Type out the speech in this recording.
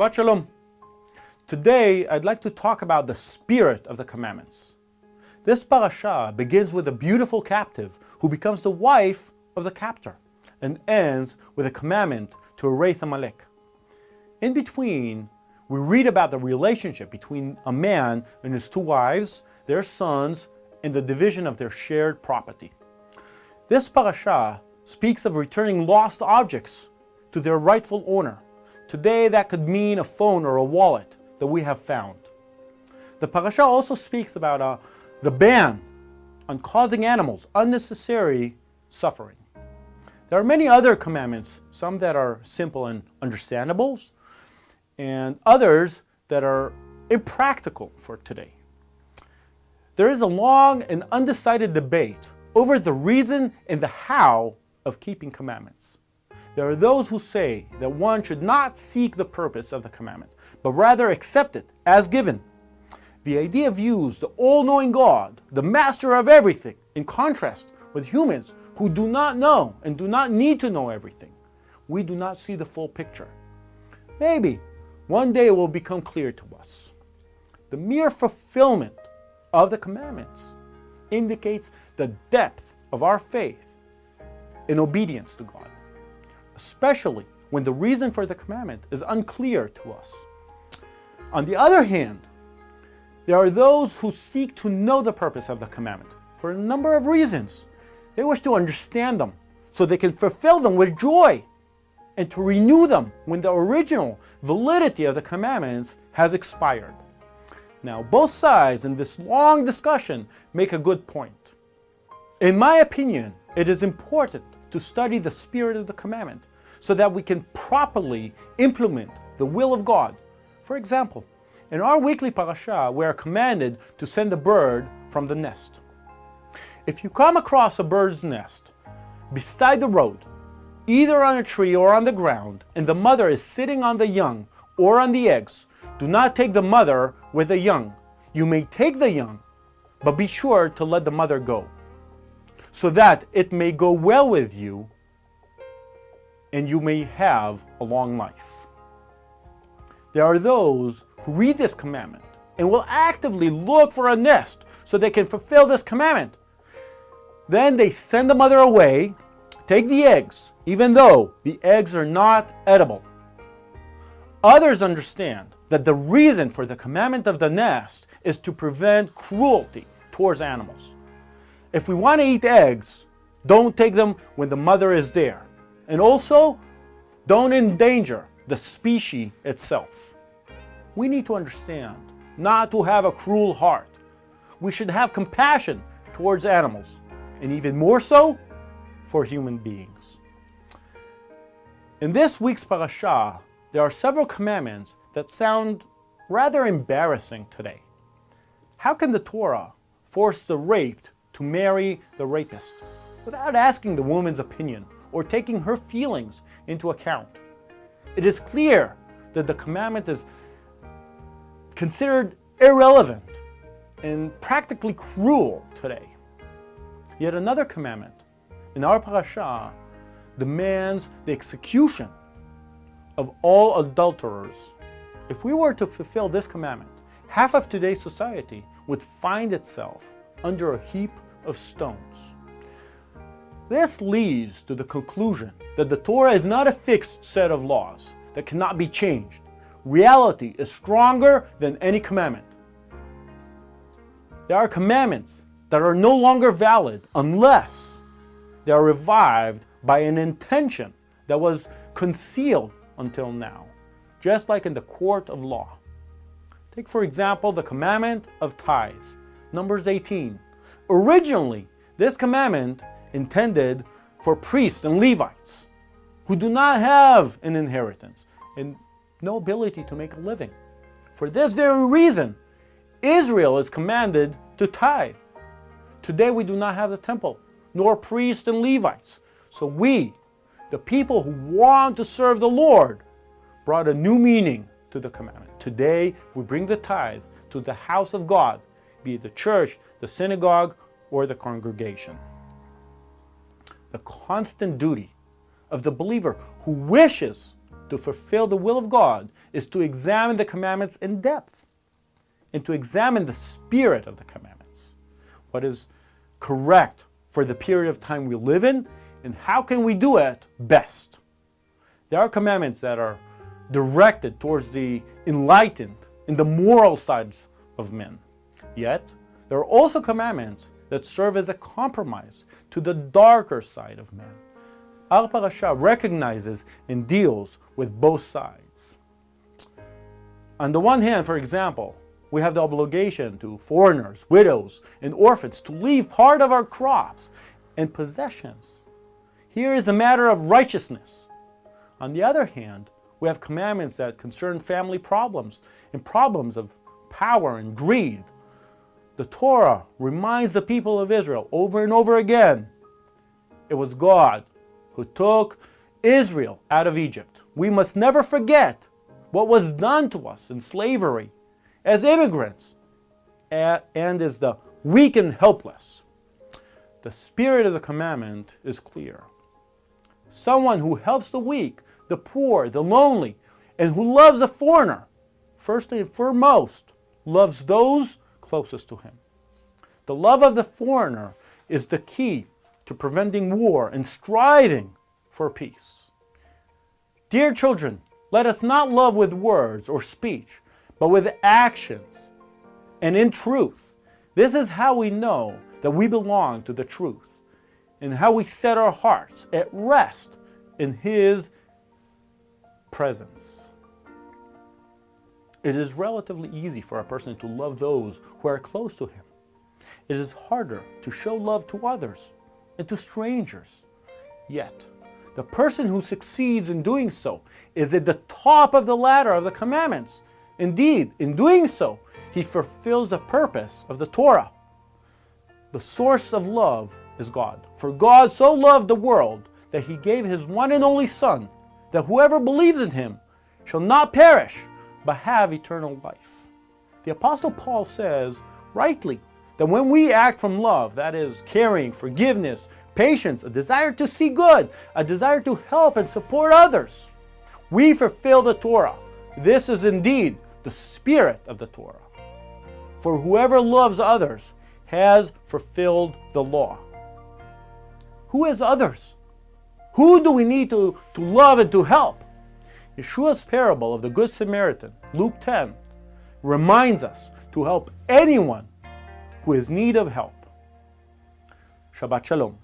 Shabbat Shalom. Today, I'd like to talk about the spirit of the commandments. This parasha begins with a beautiful captive who becomes the wife of the captor and ends with a commandment to erase Amalek. In between, we read about the relationship between a man and his two wives, their sons, and the division of their shared property. This parasha speaks of returning lost objects to their rightful owner Today that could mean a phone or a wallet that we have found. The parasha also speaks about uh, the ban on causing animals unnecessary suffering. There are many other commandments, some that are simple and understandable, and others that are impractical for today. There is a long and undecided debate over the reason and the how of keeping commandments. There are those who say that one should not seek the purpose of the commandment, but rather accept it as given. The idea views the all-knowing God, the master of everything, in contrast with humans who do not know and do not need to know everything. We do not see the full picture. Maybe one day it will become clear to us. The mere fulfillment of the commandments indicates the depth of our faith in obedience to God especially when the reason for the commandment is unclear to us. On the other hand, there are those who seek to know the purpose of the commandment for a number of reasons. They wish to understand them so they can fulfill them with joy and to renew them when the original validity of the commandments has expired. Now, both sides in this long discussion make a good point. In my opinion, it is important to study the spirit of the commandment so that we can properly implement the will of God. For example, in our weekly parasha, we are commanded to send a bird from the nest. If you come across a bird's nest beside the road, either on a tree or on the ground, and the mother is sitting on the young or on the eggs, do not take the mother with the young. You may take the young, but be sure to let the mother go, so that it may go well with you and you may have a long life. There are those who read this commandment and will actively look for a nest so they can fulfill this commandment. Then they send the mother away, take the eggs, even though the eggs are not edible. Others understand that the reason for the commandment of the nest is to prevent cruelty towards animals. If we want to eat eggs, don't take them when the mother is there. And also, don't endanger the species itself. We need to understand not to have a cruel heart. We should have compassion towards animals, and even more so for human beings. In this week's parasha, there are several commandments that sound rather embarrassing today. How can the Torah force the raped to marry the rapist without asking the woman's opinion or taking her feelings into account. It is clear that the commandment is considered irrelevant and practically cruel today. Yet another commandment in our parasha demands the execution of all adulterers. If we were to fulfill this commandment, half of today's society would find itself under a heap of stones. This leads to the conclusion that the Torah is not a fixed set of laws that cannot be changed. Reality is stronger than any commandment. There are commandments that are no longer valid unless they are revived by an intention that was concealed until now, just like in the court of law. Take for example the commandment of tithes, Numbers 18. Originally, this commandment intended for priests and Levites who do not have an inheritance and no ability to make a living. For this very reason, Israel is commanded to tithe. Today we do not have the temple, nor priests and Levites. So we, the people who want to serve the Lord, brought a new meaning to the commandment. Today we bring the tithe to the house of God, be it the church, the synagogue, or the congregation the constant duty of the believer who wishes to fulfill the will of God is to examine the commandments in depth and to examine the spirit of the commandments. What is correct for the period of time we live in and how can we do it best. There are commandments that are directed towards the enlightened and the moral sides of men. Yet, there are also commandments that serve as a compromise to the darker side of man. Al Parasha recognizes and deals with both sides. On the one hand, for example, we have the obligation to foreigners, widows, and orphans to leave part of our crops and possessions. Here is a matter of righteousness. On the other hand, we have commandments that concern family problems and problems of power and greed. The Torah reminds the people of Israel over and over again, it was God who took Israel out of Egypt. We must never forget what was done to us in slavery as immigrants and as the weak and helpless. The spirit of the commandment is clear. Someone who helps the weak, the poor, the lonely, and who loves the foreigner, first and foremost, loves those closest to him. The love of the foreigner is the key to preventing war and striving for peace. Dear children, let us not love with words or speech, but with actions and in truth. This is how we know that we belong to the truth and how we set our hearts at rest in His presence. It is relatively easy for a person to love those who are close to him. It is harder to show love to others and to strangers. Yet, the person who succeeds in doing so is at the top of the ladder of the commandments. Indeed, in doing so, he fulfills the purpose of the Torah. The source of love is God. For God so loved the world that he gave his one and only Son, that whoever believes in him shall not perish, but have eternal life. The Apostle Paul says, rightly, that when we act from love, that is, caring, forgiveness, patience, a desire to see good, a desire to help and support others, we fulfill the Torah. This is indeed the spirit of the Torah. For whoever loves others has fulfilled the law. Who is others? Who do we need to, to love and to help? Yeshua's parable of the Good Samaritan, Luke 10, reminds us to help anyone who is in need of help. Shabbat Shalom.